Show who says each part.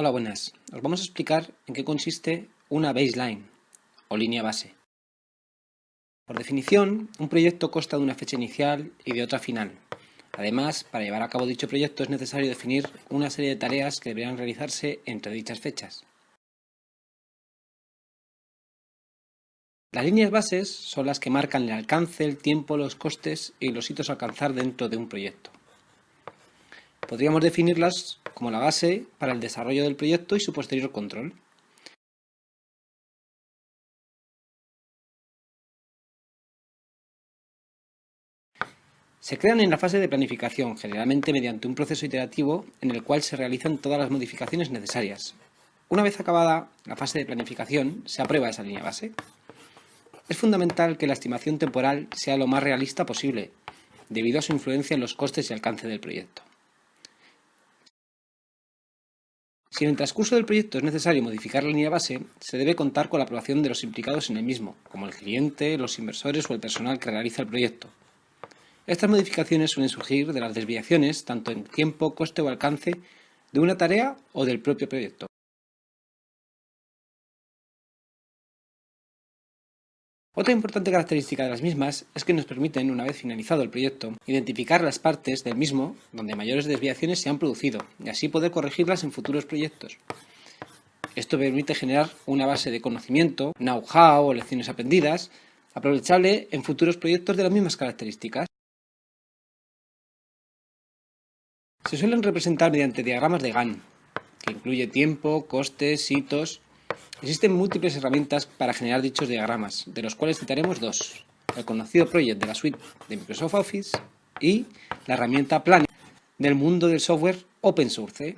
Speaker 1: Hola, buenas. Os vamos a explicar en qué consiste una baseline o línea base. Por definición, un proyecto consta de una fecha inicial y de otra final. Además, para llevar a cabo dicho proyecto es necesario definir una serie de tareas que deberán realizarse entre dichas fechas. Las líneas bases son las que marcan el alcance, el tiempo, los costes y los hitos a alcanzar dentro de un proyecto. Podríamos definirlas como la base para el desarrollo del proyecto y su posterior control. Se crean en la fase de planificación, generalmente mediante un proceso iterativo en el cual se realizan todas las modificaciones necesarias. Una vez acabada la fase de planificación, se aprueba esa línea base. Es fundamental que la estimación temporal sea lo más realista posible, debido a su influencia en los costes y alcance del proyecto. Si en el transcurso del proyecto es necesario modificar la línea base, se debe contar con la aprobación de los implicados en el mismo, como el cliente, los inversores o el personal que realiza el proyecto. Estas modificaciones suelen surgir de las desviaciones, tanto en tiempo, coste o alcance, de una tarea o del propio proyecto. Otra importante característica de las mismas es que nos permiten, una vez finalizado el proyecto, identificar las partes del mismo donde mayores desviaciones se han producido y así poder corregirlas en futuros proyectos. Esto permite generar una base de conocimiento, know-how o lecciones aprendidas, aprovechable en futuros proyectos de las mismas características. Se suelen representar mediante diagramas de Gantt, que incluye tiempo, costes, hitos Existen múltiples herramientas para generar dichos diagramas, de los cuales citaremos dos. El conocido Project de la suite de Microsoft Office y la herramienta Planning del mundo del software open source.